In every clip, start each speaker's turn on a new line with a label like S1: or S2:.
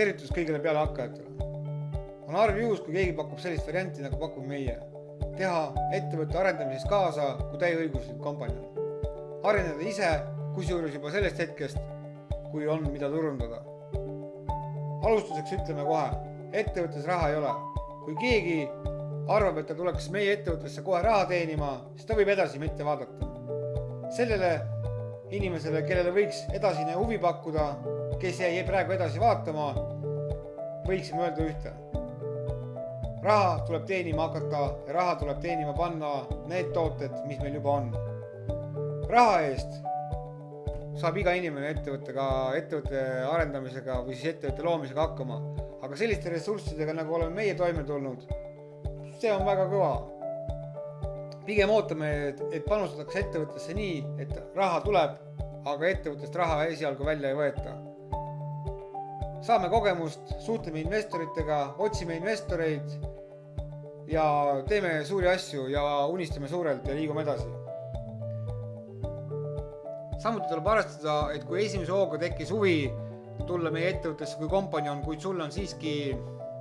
S1: tervitus kõigile pealehakkajatele. on harv juhus, kui keegi pakub sellist varianti, nagu pakume meie. teha ettevõtte arendamises kaasa kui täieõiguslik kompanjon. areneda ise, kusjuures juba sellest hetkest, kui on, mida turundada. alustuseks ütleme kohe, ettevõttes raha ei ole. kui keegi arvab, et ta tuleks meie ettevõttesse kohe raha teenima, siis ta võib edasi mitte vaadata. sellele inimesele, kellele võiks edasine huvi pakkuda, kes jäi praegu edasi vaatama, võiksime öelda ühte. raha tuleb teenima hakata ja raha tuleb teenima panna need tooted, mis meil juba on. raha eest saab iga inimene ettevõttega, ettevõtte arendamisega või siis ettevõtte loomisega hakkama. aga selliste ressurssidega, nagu oleme meie toime tulnud, see on väga kõva. pigem ootame, et, panustatakse ettevõttesse nii, et raha tuleb, aga ettevõttest raha esialgu välja ei võeta. Saame kogemust, suhtleme investoritega, otsime investoreid ja teeme suuri asju ja unistame suurelt ja liigume edasi samuti tuleb arvestada, et kui esimese hooga tekkis huvi tulla meie ettevõttesse kui kompanjon, kuid sul on siiski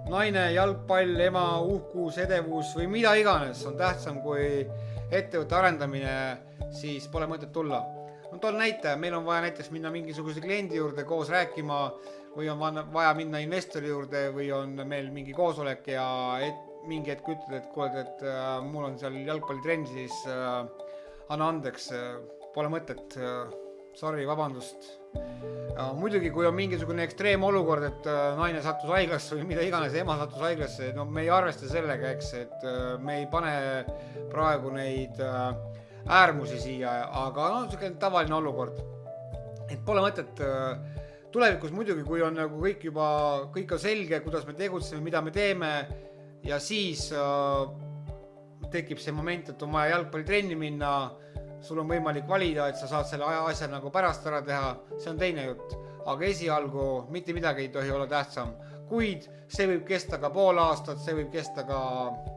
S1: naine, jalgpall, ema, uhkus, edevus või mida iganes on tähtsam kui ettevõtte arendamine, siis pole mõtet tulla. no toon näite, meil on vaja näiteks minna mingisuguse kliendi juurde koos rääkima või on vaja minna investori juurde või on meil mingi koosolek ja et, mingi hetk ütled, et kuule, et äh, mul on seal jalgpallitrenn, siis äh, anna andeks äh,, pole mõtet äh,, sorry, vabandust muidugi, kui on mingisugune ekstreemolukord, et äh, naine sattus haiglasse või mida iganes, ema sattus haiglasse, no me ei arvesta sellega, eks, et äh, me ei pane praegu neid äh, äärmusi siia, aga noh, niisugune tavaline olukord. et pole mõtet tulevikus muidugi, kui on nagu kõik juba, kõik on selge, kuidas me tegutseme, mida me teeme ja siis tekib see moment, et on vaja jalgpallitrenni minna sul on võimalik valida, et sa saad selle asja nagu pärast ära teha, see on teine jutt. aga esialgu mitte midagi ei tohi olla tähtsam, kuid see võib kesta ka pool aastat, see võib kesta ka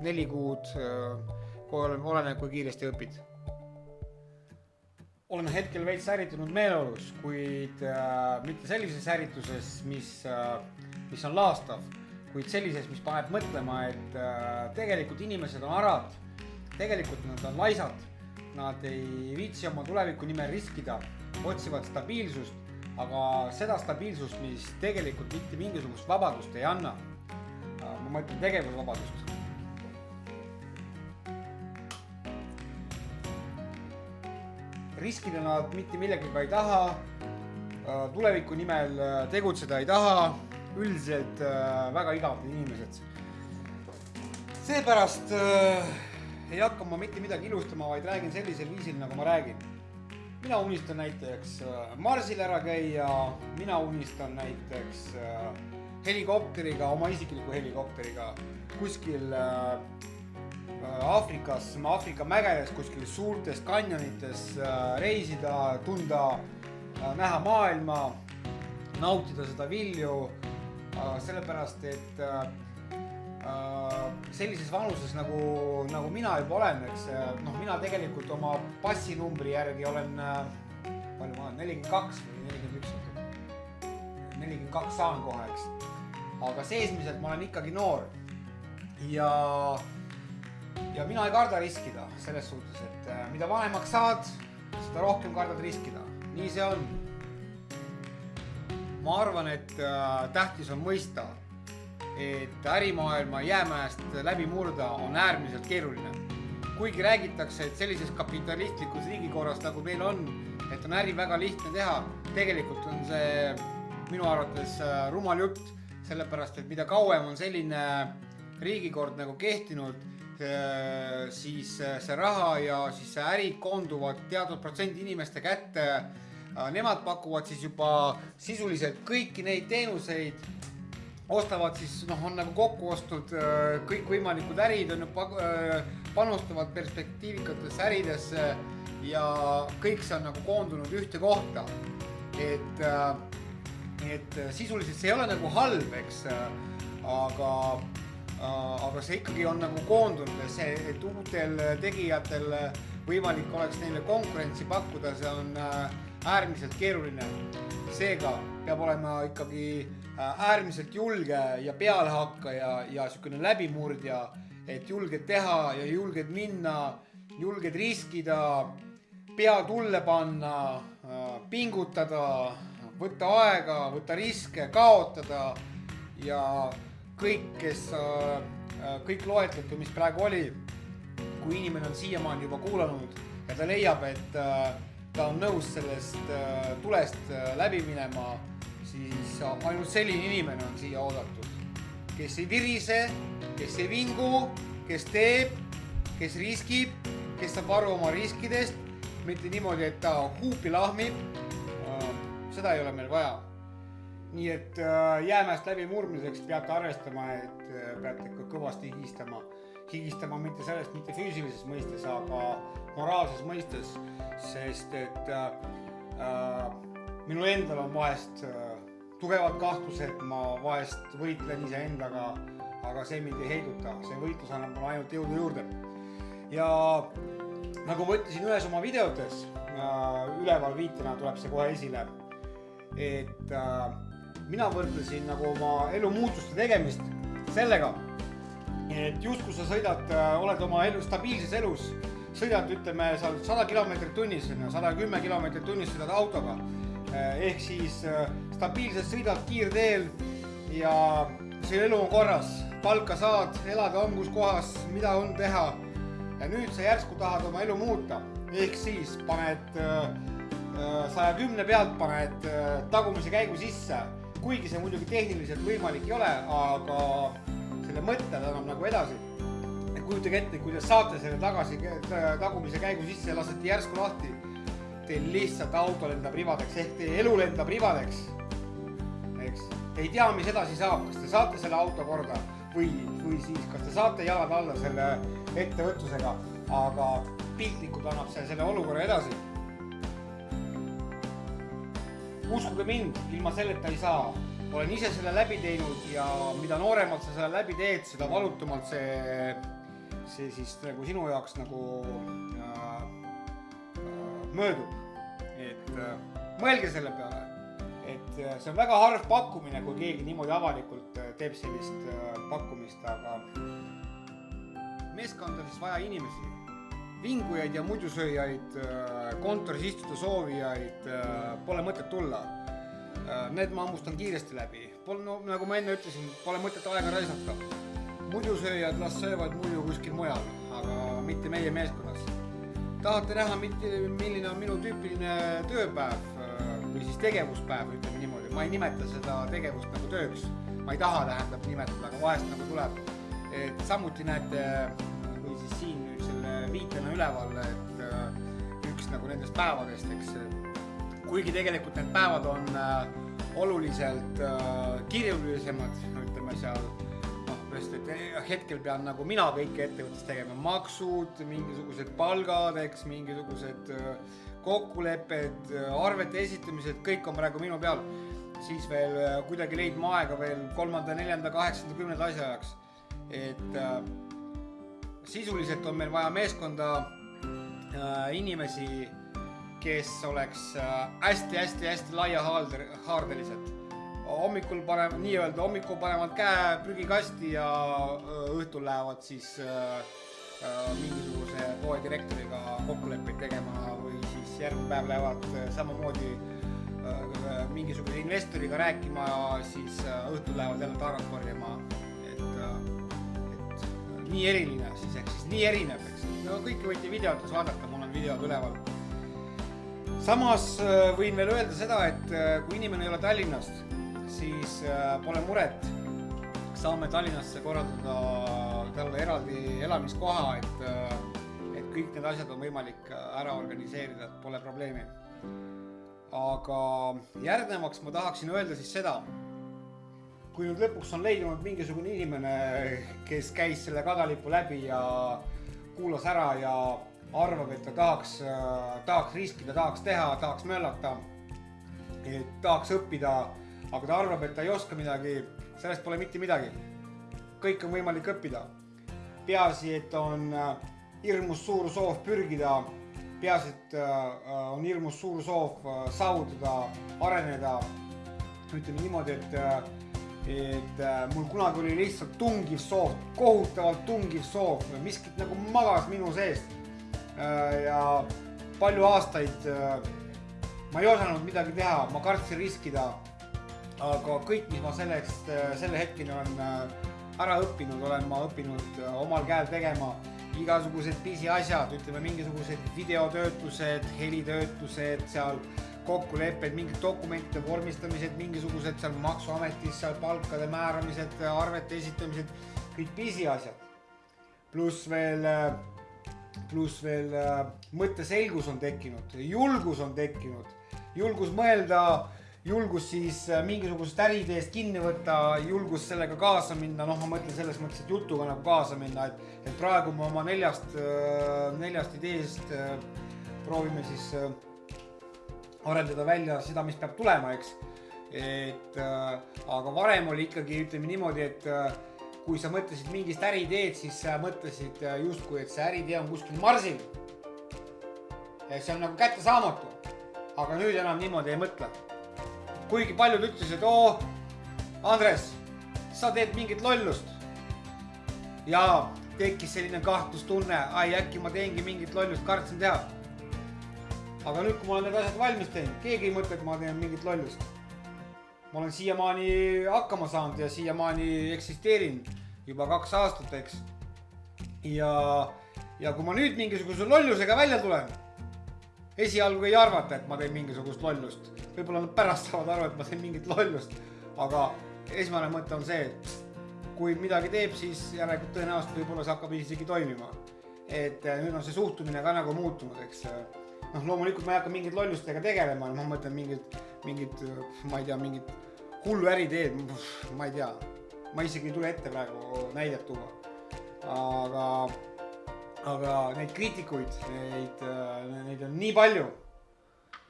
S1: neli kuud, oleneb, kui kiiresti õpid. Olen hetkel veits ärritunud meeleolus, kuid äh, mitte sellises ärrituses, mis äh,, mis on laastav, kuid sellises, mis paneb mõtlema, et äh, tegelikult inimesed on arad, tegelikult nad on laisad Nad ei viitsi oma tuleviku nimel riskida, otsivad stabiilsust, aga seda stabiilsust, mis tegelikult mitte mingisugust vabadust ei anna. ma mõtlen tegevusvabadust. Riskida nad mitte millegagi ei taha, tuleviku nimel tegutseda ei taha, üldiselt väga igavad inimesed. seepärast äh, ei hakka ma mitte midagi ilustama, vaid räägin sellisel viisil, nagu ma räägin. mina unistan näiteks äh, Marsil ära käia, mina unistan näiteks äh, helikopteriga, oma isikliku helikopteriga kuskil äh, Aafrikas, Aafrika mägedes, kuskil suurtes kanjonites reisida, tunda, näha maailma, nautida seda vilju, sellepärast et Äh, sellises vanuses nagu, nagu mina juba olen, eks noh, mina tegelikult oma passinumbri järgi olen, äh, palju ma olen, nelikümmend kaks või nelikümmend üks, nelikümmend kaks saan kohe, eks. aga seesmiselt ma olen ikkagi noor ja, ja mina ei karda riskida selles suhtes, et äh, mida vanemaks saad, seda rohkem kardad riskida, nii see on. ma arvan, et tähtis on mõista et ärimaailma jäämäest läbi murda on äärmiselt keeruline. kuigi räägitakse, et sellises kapitalistlikus riigikorras, nagu meil on, et on äri väga lihtne teha, tegelikult on see minu arvates äh, rumal jutt, sellepärast et mida kauem on selline riigikord nagu kehtinud, siis äh, see raha ja siis ärid koonduvad teatud protsendi inimeste kätte. Äh, nemad pakuvad siis juba sisuliselt kõiki neid teenuseid ostavad siis noh, on nagu kokku ostud äh, kõikvõimalikud ärid on ju, äh, panustavad perspektiivikatesse äridesse ja kõik see on nagu koondunud ühte kohta. et, äh, et sisuliselt see ei ole nagu halb, eks, aga, aga see ikkagi on nagu koondunud ja see, et uutel tegijatel võimalik oleks neile konkurentsi pakkuda, see on äärmiselt keeruline. seega peab olema ikkagi äärmiselt julge ja pealehakkaja ja siukene läbimurdja, et julged teha ja julged minna, julged riskida, pea tulle panna, pingutada, võtta aega, võtta riske, kaotada ja kõik, kes, kõik loetletu, mis praegu oli, kui inimene on siiamaani juba kuulanud ja ta leiab, et ta on nõus sellest tulest läbi minema siis ainult selline inimene on siia oodatud, kes ei virise, kes ei vingu, kes teeb, kes riskib, kes saab aru oma riskidest, mitte niimoodi, et ta huupi lahmib. seda ei ole meil vaja. Nii et äh, jäämäest läbimurdmiseks peate arvestama, et äh, peate ikka kõvasti higistama, higistama mitte sellest, mitte füüsilises mõistes, aga moraalses mõistes, sest et äh, äh, minul endal on vahest äh, tugevad kahtlused, ma vahest võitlen iseendaga, aga see mind ei heiduta, see võitlus annab mulle ainult jõudu juurde. ja nagu ma ütlesin ühes oma videotes äh,, üleval viitena tuleb see kohe esile, et äh, mina võrdlesin nagu oma elu muutuste tegemist sellega, et justkui sa sõidad äh,, oled oma elu, stabiilses elus, sõidad, ütleme, sa sada kilomeetrit tunnis, sada kümme kilomeetrit tunnis sõidad autoga Eh, ehk siis eh, stabiilselt sõidad kiirteel ja see elu on korras, palka saad, elad angus kohas, mida on teha. ja nüüd sa järsku tahad oma elu muuta, ehk siis paned saja kümne pealt paned tagumise käigu sisse, kuigi see muidugi tehniliselt võimalik ei ole, aga selle mõtte ta annab nagu edasi. kujutage ette, kui te saate selle tagasi, tagumise käigu sisse lasete järsku lahti teil lihtsalt auto lendab ribadeks ehk teie elu lendab ribadeks. eks, te ei tea, mis edasi saab, kas te saate selle auto korda või, või siis kas te saate jalad alla selle ettevõtlusega, aga piltlikult annab see selle olukorra edasi. Uskuge mind, ilma selleta ei saa. olen ise selle läbi teinud ja mida nooremalt sa selle läbi teed, seda valutumalt see, see siis nagu sinu jaoks nagu möödub. et äh, mõelge selle peale, et äh, see on väga harv pakkumine, kui keegi niimoodi avalikult äh, teeb sellist pakkumist, aga meeskonda on siis vaja inimesi, vingujaid ja mudusööjaid, kontoris istuda soovijaid, pole mõtet tulla. Need ma hammustan kiiresti läbi, pole no nagu ma enne ütlesin, pole mõtet aega raisata. mudusööjad las söövad muidu kuskil mujal, aga mitte meie meeskonnas tahate näha, milline on minu tüüpiline tööpäev äh, või siis tegevuspäev, ütleme niimoodi, ma ei nimeta seda tegevust nagu tööks. ma ei taha, tähendab, nimetada, aga vahest nagu tuleb. et samuti näete või siis siin viitena üleval, et äh, üks nagu nendest päevadest, eks. kuigi tegelikult need päevad on äh, oluliselt kirjulisemad, ütleme seal sest et eh, hetkel pean nagu mina kõike ettevõttes tegema, maksud, mingisugused palgad, eks, mingisugused äh, kokkulepped, äh, arvete esitamised, kõik on praegu minu peal. siis veel äh, kuidagi leidma aega veel kolmanda, neljanda, kaheksanda, kümnenda asja jaoks. et äh, sisuliselt on meil vaja meeskonda äh, inimesi, kes oleks hästi-hästi-hästi äh, laiahaardelised hommikul panevad, nii-öelda hommikul panevad käe prügikasti ja õhtul lähevad siis äh, mingisuguse poedirektoriga kokkuleppeid tegema või siis järgmine päev lähevad samamoodi äh, mingisuguse investoriga rääkima siis õhtul lähevad jälle tarat korjama. Nii eriline siis, ehk siis nii erinev, eks. no kõike võite videotes vaadata, mul on videod üleval. samas võin veel öelda seda, et kui inimene ei ole Tallinnast siis äh, pole muret. saame Tallinnasse korraldada talle eraldi elamiskoha, et, äh, et kõik need asjad on võimalik äh, ära organiseerida, et pole probleemi. aga järgnevaks ma tahaksin öelda siis seda, kui nüüd lõpuks on leidunud mingisugune inimene, kes käis selle kadalipu läbi ja kuulas ära ja arvab, et ta tahaks, tahaks riskida, tahaks teha, tahaks möllata, tahaks õppida aga ta arvab, et ta ei oska midagi, sellest pole mitte midagi. kõik on võimalik õppida. peaasi, et on äh, hirmus suur soov pürgida, peaasi, et äh, on hirmus suur soov äh, saavutada, areneda. ütleme niimoodi, et et äh, mul kunagi oli lihtsalt tungiv soov, kohutavalt tungiv soov, miskit nagu magas minu seest äh,. ja palju aastaid äh, ma ei osanud midagi teha, ma kartsin riskida. aga kõik, mis ma selleks, äh, selle hetkeni olen äh, ära õppinud, olen ma õppinud äh, omal käel tegema igasugused pisiasjad, ütleme mingisugused videotöötlused, helitöötlused seal kokkulepped, mingid dokumentide vormistamised, mingisugused seal maksuametis seal palkade määramised, arvete esitamised, kõik pisiasjad. pluss veel, pluss veel mõtteselgus on tekkinud, julgus on tekkinud, julgus mõelda, julgus siis mingisugusest äriideest kinni võtta, julgus sellega kaasa minna, noh, ma mõtlen selles mõttes, et jutuga nagu kaasa minna, et, et praegu me oma neljast, neljast ideest proovime siis arendada välja seda, mis peab tulema, eks. et äh, aga varem oli ikkagi, ütleme niimoodi, et äh, kui sa mõtlesid mingist äriideed, siis sa mõtlesid äh, justkui, et see äriidee on kuskil marsil. see on nagu kättesaamatu. aga nüüd enam niimoodi ei mõtle. kuigi paljud ütlesid, oo, Andres, sa teed mingit lollust. ja tekkis selline kahtlustunne, ai äkki ma teengi mingit lollust, kartsin teha aga nüüd, kui ma olen need asjad valmis teinud, keegi ei mõtle, et ma teen mingit lollust. ma olen siiamaani hakkama saanud ja siiamaani eksisteerin juba kaks aastat, eks. ja, ja kui ma nüüd mingisuguse lollusega välja tulen, esialgu ei arvata, et ma teen mingisugust lollust. võib-olla nad pärast saavad aru, et ma teen mingit lollust, aga esmane mõte on see, et kui midagi teeb, siis järelikult tõenäoliselt võib-olla see hakkab isegi toimima. et nüüd on see suhtumine ka nagu muutunud, eks noh, loomulikult ma ei hakka mingite lollustega tegelema, ma mõtlen mingit, mingit, ma ei tea, mingit hullu äriteed, ma ei tea. ma isegi ei tule ette praegu näidet tuua. aga, aga neid kriitikuid, neid, neid on nii palju,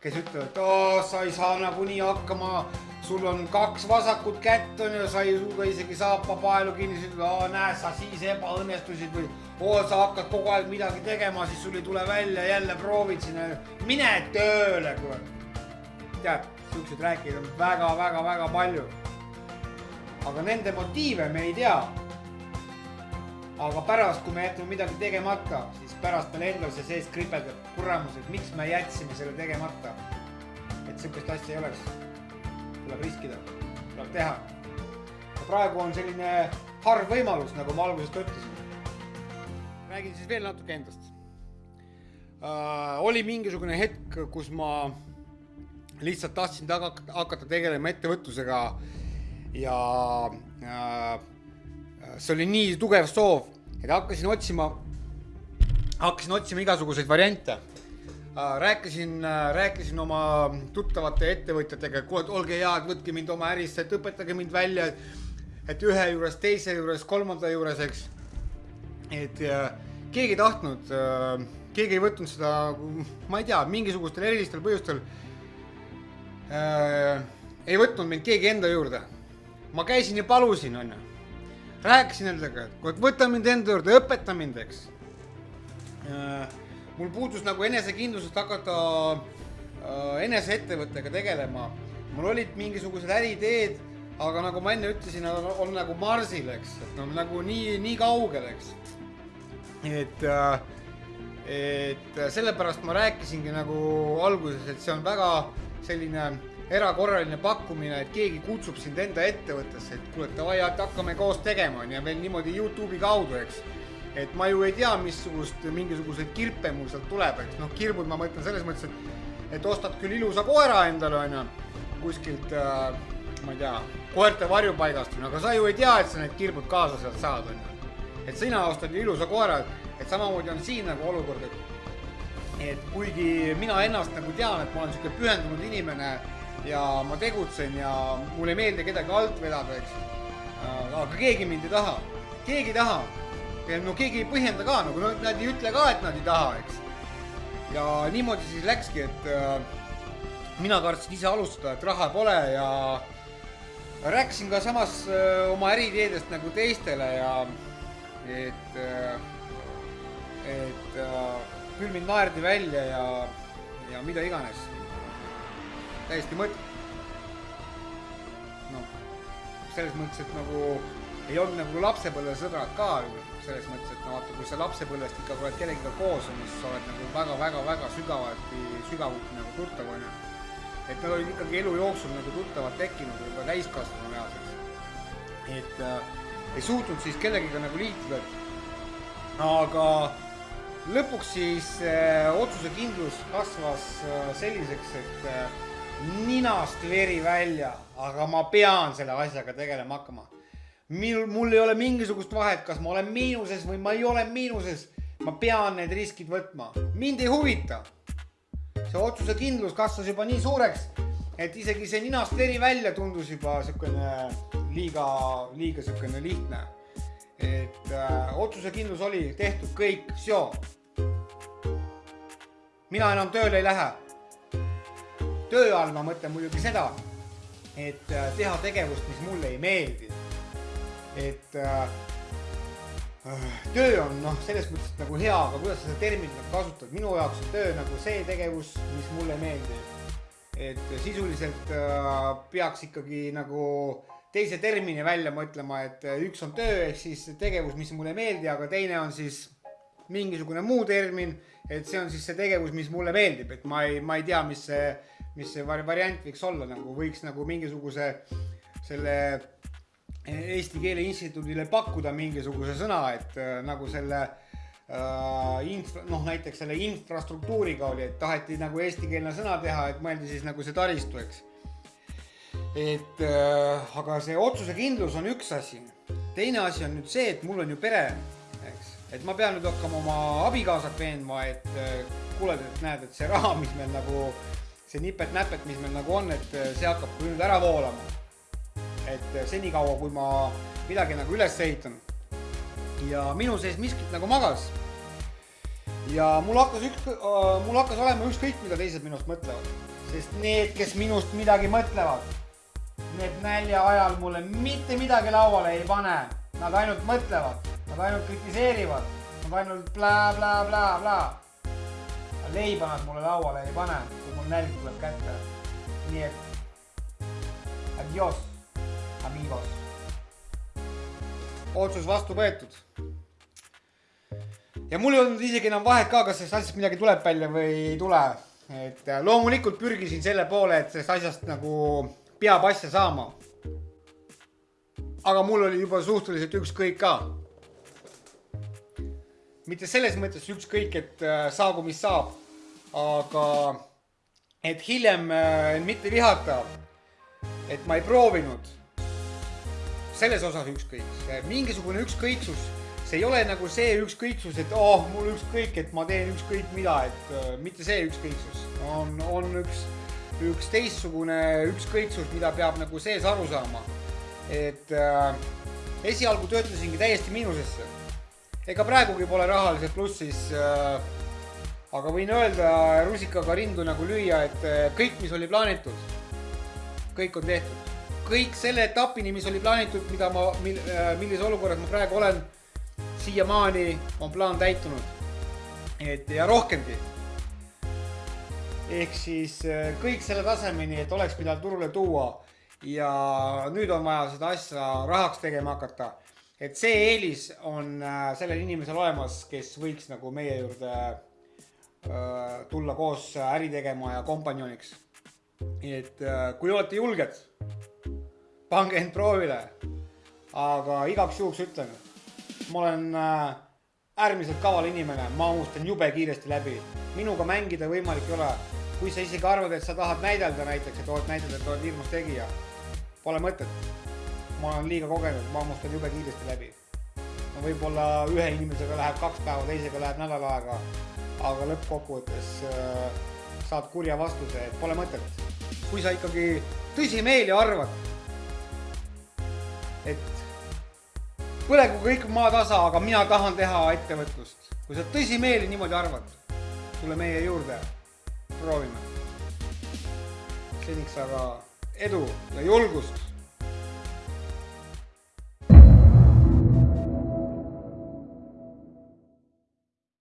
S1: kes ütlevad, et sa ei saa nagunii hakkama, sul on kaks vasakut kätt on ju, sa ei suuda isegi saapa paelu kinni, aa näe, sa siis ebaõnnestusid või oo, sa hakkad kogu aeg midagi tegema, siis sul ei tule välja, jälle proovid sinna, mine tööle, kurat. tead, siukseid rääkijaid on väga-väga-väga palju. aga nende motiive me ei tea. aga pärast, kui me jätame midagi tegemata, pärast meil endal see sees kripeldab, kuramus, et miks me jätsime selle tegemata. et sihukest asja ei oleks. tuleb riskida, tuleb teha. praegu on selline harv võimalus, nagu ma alguses ka ütlesin räägin siis veel natuke endast äh,. oli mingisugune hetk, kus ma lihtsalt tahtsin taga hakata tegelema ettevõtlusega ja äh, see oli nii tugev soov, et hakkasin otsima, hakkasin otsima igasuguseid variante äh,. rääkisin äh,, rääkisin oma tuttavate ettevõtjatega, et kuule, olge head, võtke mind oma ärisse, et õpetage mind välja, et ühe juures, teise juures, kolmanda juures, eks et äh, keegi ei tahtnud, keegi ei võtnud seda, ma ei tea, mingisugustel erilistel põhjustel äh,. ei võtnud mind keegi enda juurde. ma käisin ja palusin, onju. rääkisin nendega, et kuule, võta mind enda juurde, õpeta mind, eks. Mul puudus nagu enesekindlusest hakata äh, eneseettevõttega tegelema. mul olid mingisugused äriideed aga nagu ma enne ütlesin, on, nagu marsil, eks, et no nagu nii, nii kaugel, eks et, äh, et sellepärast ma rääkisingi nagu alguses, et see on väga selline erakorraline pakkumine, et keegi kutsub sind enda ettevõttesse, et kuule, davai, hakkame koos tegema, on ju, veel niimoodi Youtube'i kaudu, eks. Et ma ju ei tea, missugust, mingisuguseid kirpe mul sealt tuleb, eks noh, kirbud ma mõtlen selles mõttes, et, et ostad küll ilusa koera endale, on ju, kuskilt äh, ma ei tea, koerte varjupaigast, aga sa ju ei tea, et sa need kirbud kaasa sealt saad, on ju et sina ostad ilusa koera, et samamoodi on siin nagu olukord, et et kuigi mina ennast nagu tean, et ma olen sihuke pühendunud inimene ja ma tegutsen ja mulle ei meeldi kedagi alt vedada, eks. aga keegi mind ei taha, keegi ei taha. No keegi ei põhjenda ka nagu, nad ei ütle ka, et nad ei taha, eks. ja niimoodi siis läkski, et äh, mina kartsin ise alustada, et raha pole ja rääkisin ka samas äh, oma äriideedest nagu teistele ja et, äh, et äh, küll mind naerdi välja ja, ja mida iganes. täiesti mõttetu. noh, selles mõttes, et nagu ei olnud nagu lapsepõlvesõbrad ka selles mõttes, et no vaata, kui sa lapsepõlvest ikka oled kellegagi koos olnud, siis sa oled nagu väga-väga-väga sügavati, sügavuti nagu tuttav onju. et nad olid ikkagi elu jooksul nagu tuttavad tekkinud juba täiskasvanuealiseks. et äh, ei suutnud siis kellegiga nagu liituda. aga lõpuks siis äh, otsusekindlus kasvas äh, selliseks, et äh, ninast veri välja, aga ma pean selle asjaga tegelema hakkama minul, mul ei ole mingisugust vahet, kas ma olen miinuses või ma ei ole miinuses. ma pean need riskid võtma, mind ei huvita. see otsusekindlus kasvas juba nii suureks, et isegi see ninast veri välja tundus juba siukene liiga, liiga siukene lihtne. et äh, otsusekindlus oli tehtud kõik, mina enam tööle ei lähe. töö all ma mõtlen muidugi seda, et äh, teha tegevust, mis mulle ei meeldi et äh, töö on noh, selles mõttes nagu hea, aga kuidas sa seda terminit nagu kasutad, minu jaoks on töö nagu see tegevus, mis mulle meeldib. et sisuliselt äh, peaks ikkagi nagu teise termini välja mõtlema, et üks on töö ehk siis tegevus, mis mulle ei meeldi, aga teine on siis mingisugune muu termin, et see on siis see tegevus, mis mulle meeldib, et ma ei, ma ei tea, mis see, mis see variant võiks olla, nagu võiks nagu mingisuguse selle Eesti Keele Instituudile pakkuda mingisuguse sõna, et äh, nagu selle äh, infra, noh näiteks selle infrastruktuuriga oli, et taheti nagu eestikeelne sõna teha, et mõeldi siis nagu see taristu, eks. et äh, aga see otsusekindlus on üks asi. teine asi on nüüd see, et mul on ju pere, eks, et ma pean nüüd hakkama oma abikaasat veenma, et äh, kuule, et näed, et see raha, mis meil nagu, see nipet-näpet, mis meil nagu on, et äh, see hakkab nüüd ära voolama et senikaua, kui ma midagi nagu üles ehitan. ja minu sees miskit nagu magas. ja mul hakkas üks äh,, mul hakkas olema ükskõik, mida teised minust mõtlevad, sest need, kes minust midagi mõtlevad, need nälja ajal mulle mitte midagi lauale ei pane. Nad ainult mõtlevad, nad ainult kritiseerivad, nad ainult blä-blä-blä-blä. leiba nad mulle lauale ei pane, kui mul nälg tuleb kätte. nii et adios amigos. otsus vastu võetud. ja mul ei olnud isegi enam vahet ka, kas sellest asjast midagi tuleb välja või ei tule. et äh, loomulikult pürgisin selle poole, et sellest asjast nagu peab asja saama. aga mul oli juba suhteliselt ükskõik ka. mitte selles mõttes ükskõik, et äh, saagu mis saab, aga et hiljem äh, mitte vihata, et ma ei proovinud selles osas ükskõik, mingisugune ükskõiksus, see ei ole nagu see ükskõiksus, et oh, mul ükskõik, et ma teen ükskõik mida, et uh, mitte see ükskõiksus, on, on üks, üks teistsugune ükskõiksus, mida peab nagu sees aru saama. et uh, esialgu töötasingi täiesti miinusesse. ega praegugi pole rahaliselt plussis uh,. aga võin öelda rusikaga rindu nagu lüüa, et kõik, mis oli plaanitud, kõik on tehtud kõik selle etapini, mis oli plaanitud, mida ma, mil-, äh, millises olukorras ma praegu olen, siiamaani on plaan täitunud. et ja rohkemgi. ehk siis äh, kõik selle tasemeni, et oleks, mida turule tuua ja nüüd on vaja seda asja rahaks tegema hakata. et see eelis on äh, sellel inimesel olemas, kes võiks nagu meie juurde tulla koos äri tegema ja kompanjoniks. et kui olete julged pange end proovile. aga igaks juhuks ütlen, ma olen äh, äärmiselt kaval inimene, ma unustan jube kiiresti läbi. minuga mängida võimalik ei ole. kui sa isegi arvad, et sa tahad näidelda näiteks, et oled näidata, et oled hirmus tegija, pole mõtet. ma olen liiga kogenud, ma unustan jube kiiresti läbi. no võib-olla ühe inimesega läheb kaks päeva, teisega läheb nädal aega, aga lõppkokkuvõttes äh, saad kurja vastuse, et pole mõtet. kui sa ikkagi tõsimeeli arvad et põlegu kõik maatasa, aga mina tahan teha ettevõtlust. kui sa tõsimeeli niimoodi arvad, tule meie juurde, proovime. seniks aga edu ja julgust